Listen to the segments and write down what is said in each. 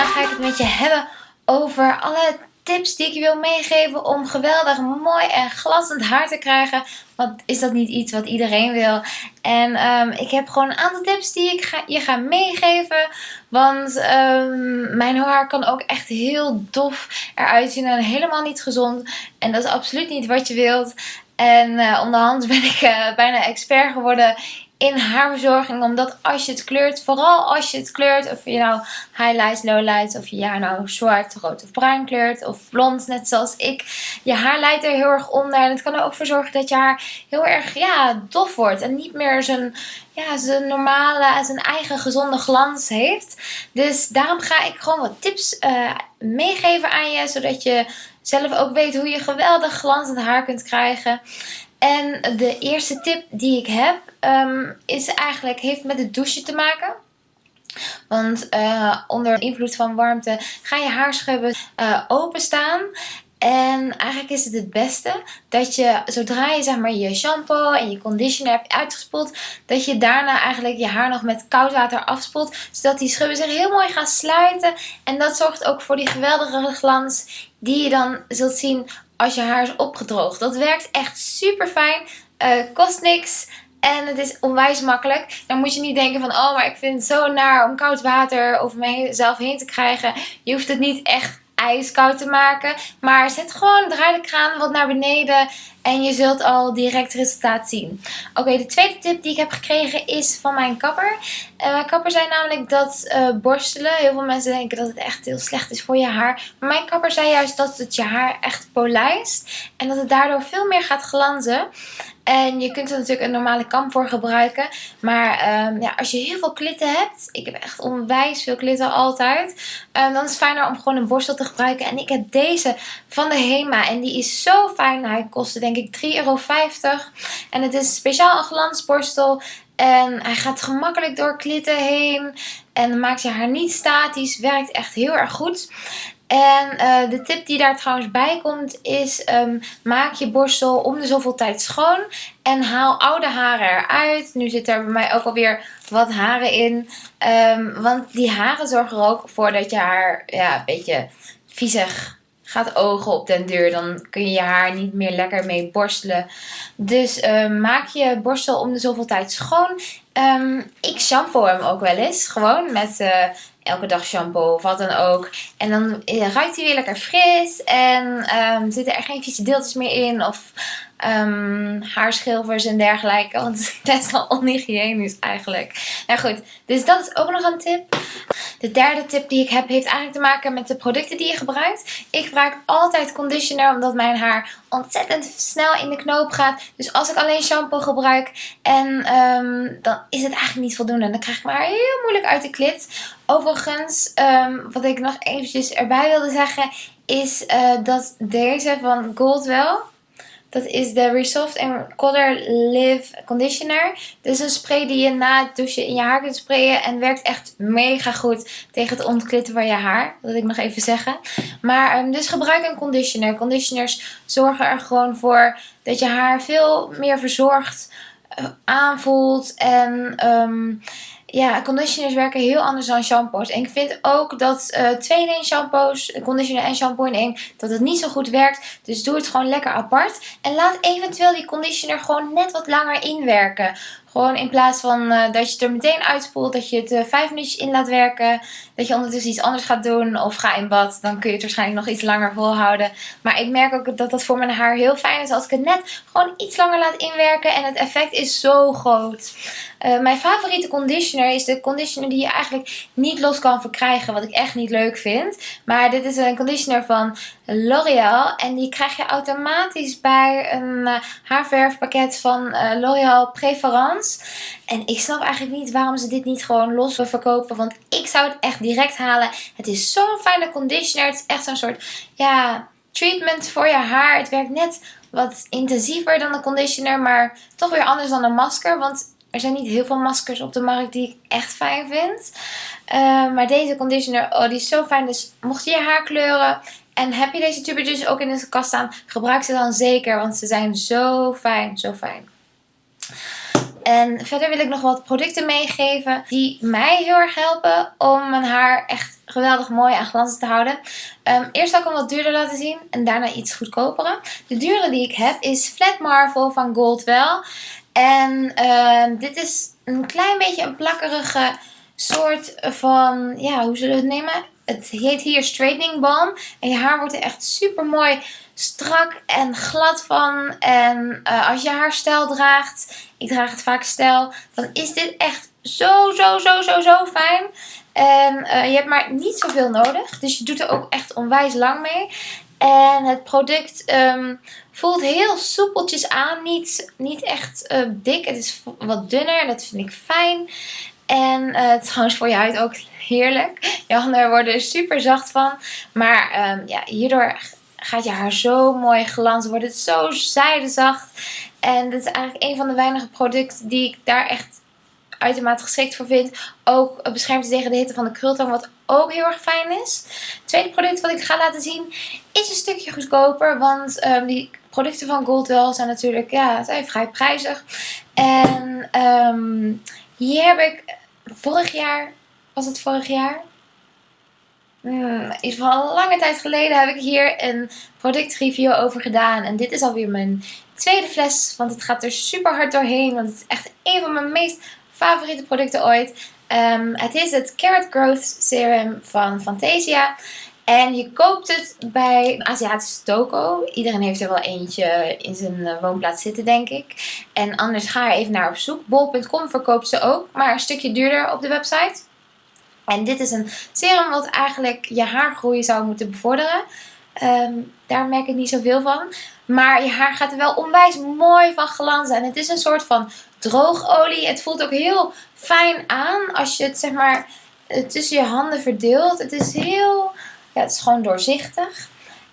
vandaag ga ik het met je hebben over alle tips die ik je wil meegeven om geweldig mooi en glanzend haar te krijgen. Want is dat niet iets wat iedereen wil? En um, ik heb gewoon een aantal tips die ik ga, je ga meegeven. Want um, mijn haar kan ook echt heel dof eruit zien en helemaal niet gezond. En dat is absoluut niet wat je wilt. En uh, onderhand ben ik uh, bijna expert geworden in haarverzorging. Omdat als je het kleurt, vooral als je het kleurt, of je nou highlights, lowlights, of je haar nou zwart, rood of bruin kleurt, of blond, net zoals ik. Je haar leidt er heel erg onder. En het kan er ook voor zorgen dat je haar heel erg ja, dof wordt. En niet meer zijn, ja, zijn normale, zijn eigen gezonde glans heeft. Dus daarom ga ik gewoon wat tips uh, meegeven aan je. Zodat je zelf ook weet hoe je geweldig glanzend haar kunt krijgen. En de eerste tip die ik heb um, is eigenlijk, heeft met het douchen te maken. Want uh, onder invloed van warmte ga je haarschubben uh, openstaan. En eigenlijk is het het beste dat je zodra je zeg maar je shampoo en je conditioner hebt uitgespoeld, dat je daarna eigenlijk je haar nog met koud water afspoelt. Zodat die schubben zich heel mooi gaan sluiten. En dat zorgt ook voor die geweldige glans die je dan zult zien als je haar is opgedroogd. Dat werkt echt super fijn. Uh, kost niks. En het is onwijs makkelijk. Dan moet je niet denken van, oh, maar ik vind het zo naar om koud water over mezelf heen te krijgen. Je hoeft het niet echt ijskoud te maken. Maar zet gewoon, draai de kraan wat naar beneden. En je zult al direct resultaat zien. Oké, de tweede tip die ik heb gekregen is van mijn kapper. Uh, mijn kapper zei namelijk dat uh, borstelen. Heel veel mensen denken dat het echt heel slecht is voor je haar. Maar mijn kapper zei juist dat het je haar echt polijst. En dat het daardoor veel meer gaat glanzen. En je kunt er natuurlijk een normale kam voor gebruiken. Maar um, ja, als je heel veel klitten hebt. Ik heb echt onwijs veel klitten altijd. Um, dan is het fijner om gewoon een borstel te gebruiken. En ik heb deze van de Hema. En die is zo fijn. Hij kostte denk ik 3,50 euro. En het is speciaal een glansborstel. En hij gaat gemakkelijk door klitten heen. En maakt je haar niet statisch. Werkt echt heel erg goed. En uh, de tip die daar trouwens bij komt is um, maak je borstel om de zoveel tijd schoon. En haal oude haren eruit. Nu zit er bij mij ook alweer wat haren in. Um, want die haren zorgen er ook voor dat je haar ja, een beetje viezig gaat ogen op den deur. Dan kun je je haar niet meer lekker mee borstelen. Dus uh, maak je borstel om de zoveel tijd schoon. Um, ik shampoo hem ook wel eens. Gewoon met uh, elke dag shampoo of wat dan ook. En dan uh, ruikt hij weer lekker fris. En um, zitten er geen vieze deeltjes meer in. Of um, haarschilvers en dergelijke. Want het is best wel onhygiënisch eigenlijk. Nou goed, dus dat is ook nog een tip. De derde tip die ik heb heeft eigenlijk te maken met de producten die je gebruikt. Ik gebruik altijd conditioner omdat mijn haar ontzettend snel in de knoop gaat. Dus als ik alleen shampoo gebruik en um, dan is het eigenlijk niet voldoende. Dan krijg ik mijn haar heel moeilijk uit de klit. Overigens, um, wat ik nog eventjes erbij wilde zeggen is uh, dat deze van Goldwell dat is de Resoft Color Live Conditioner. Dit is een spray die je na het douchen in je haar kunt sprayen. En werkt echt mega goed tegen het ontklitten van je haar. Dat wil ik nog even zeggen. Maar um, dus gebruik een conditioner. Conditioners zorgen er gewoon voor dat je haar veel meer verzorgd uh, aanvoelt. En... Um, ja, conditioners werken heel anders dan shampoos. En ik vind ook dat uh, twee in één shampoos, conditioner en shampoo in dat het niet zo goed werkt. Dus doe het gewoon lekker apart. En laat eventueel die conditioner gewoon net wat langer inwerken. Gewoon in plaats van uh, dat je het er meteen uitspoelt, dat je het uh, vijf minuutjes in laat werken. Dat je ondertussen iets anders gaat doen of ga in bad. Dan kun je het waarschijnlijk nog iets langer volhouden. Maar ik merk ook dat dat voor mijn haar heel fijn is als ik het net gewoon iets langer laat inwerken. En het effect is zo groot. Uh, mijn favoriete conditioner is de conditioner die je eigenlijk niet los kan verkrijgen. Wat ik echt niet leuk vind. Maar dit is een conditioner van L'Oreal. En die krijg je automatisch bij een haarverfpakket van L'Oreal Preference. En ik snap eigenlijk niet waarom ze dit niet gewoon los verkopen. Want ik zou het echt direct halen. Het is zo'n fijne conditioner. Het is echt zo'n soort ja, treatment voor je haar. Het werkt net wat intensiever dan de conditioner. Maar toch weer anders dan een masker. Want er zijn niet heel veel maskers op de markt die ik echt fijn vind. Uh, maar deze conditioner, oh, die is zo fijn. Dus mocht je je haar kleuren en heb je deze tubertjes ook in de kast staan, gebruik ze dan zeker. Want ze zijn zo fijn, zo fijn. En verder wil ik nog wat producten meegeven die mij heel erg helpen om mijn haar echt geweldig mooi en glanzend te houden. Ehm, eerst zal ik hem wat duurder laten zien en daarna iets goedkopere. De dure die ik heb is Flat Marvel van Goldwell. En ehm, dit is een klein beetje een plakkerige soort van, ja, hoe zullen we het nemen? Het heet hier straightening balm. En je haar wordt er echt super mooi strak en glad van. En uh, als je haar stijl draagt, ik draag het vaak stijl, dan is dit echt zo, zo, zo, zo, zo fijn. En uh, je hebt maar niet zoveel nodig. Dus je doet er ook echt onwijs lang mee. En het product um, voelt heel soepeltjes aan. Niet, niet echt uh, dik. Het is wat dunner. Dat vind ik fijn. En uh, trouwens voor je huid ook heerlijk. Je handen worden er super zacht van. Maar um, ja, hierdoor gaat je haar zo mooi glanzen. Wordt het zo zijdezacht. En dit is eigenlijk een van de weinige producten die ik daar echt uitermate geschikt voor vind. Ook beschermt tegen de hitte van de krultang, wat ook heel erg fijn is. Het tweede product wat ik ga laten zien is een stukje goedkoper. Want um, die producten van Goldwell zijn natuurlijk ja, zijn vrij prijzig. En um, hier heb ik vorig jaar, was het vorig jaar? Hmm, in ieder geval lange tijd geleden heb ik hier een productreview over gedaan. En dit is alweer mijn tweede fles. Want het gaat er super hard doorheen. Want het is echt een van mijn meest favoriete producten ooit. Um, het is het Carrot Growth Serum van Fantasia. En je koopt het bij een Aziatische toko. Iedereen heeft er wel eentje in zijn eh, woonplaats zitten, denk ik. En anders ga er even naar op zoek. Bol.com verkoopt ze ook, maar een stukje duurder op de website. En dit is een serum wat eigenlijk je haargroei zou moeten bevorderen. Um, daar merk ik niet zoveel van. Maar je haar gaat er wel onwijs mooi van glanzen. En het is een soort van droogolie. Het voelt ook heel fijn aan als je het zeg maar tussen je handen verdeelt. Het is heel, ja het is gewoon doorzichtig.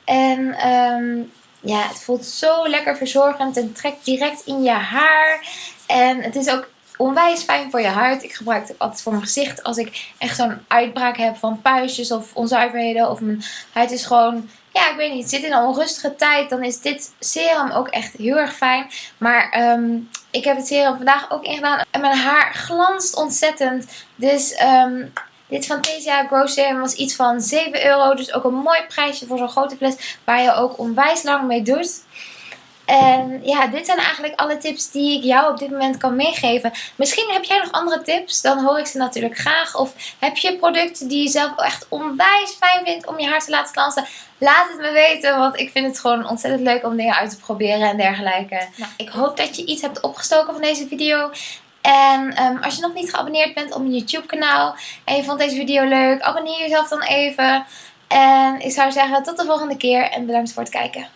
En um, ja, het voelt zo lekker verzorgend en trekt direct in je haar. En het is ook onwijs fijn voor je huid. Ik gebruik het altijd voor mijn gezicht als ik echt zo'n uitbraak heb van puistjes of onzuiverheden. Of mijn huid is gewoon ja, ik weet niet, zit in een onrustige tijd, dan is dit serum ook echt heel erg fijn. Maar um, ik heb het serum vandaag ook ingedaan en mijn haar glanst ontzettend. Dus um, dit Fantasia Grow Serum was iets van 7 euro. Dus ook een mooi prijsje voor zo'n grote fles waar je ook onwijs lang mee doet. En ja, dit zijn eigenlijk alle tips die ik jou op dit moment kan meegeven. Misschien heb jij nog andere tips, dan hoor ik ze natuurlijk graag. Of heb je producten die je zelf echt onwijs fijn vindt om je haar te laten glanzen? Laat het me weten, want ik vind het gewoon ontzettend leuk om dingen uit te proberen en dergelijke. Nou, ik hoop dat je iets hebt opgestoken van deze video. En um, als je nog niet geabonneerd bent op mijn YouTube kanaal en je vond deze video leuk, abonneer jezelf dan even. En ik zou zeggen tot de volgende keer en bedankt voor het kijken.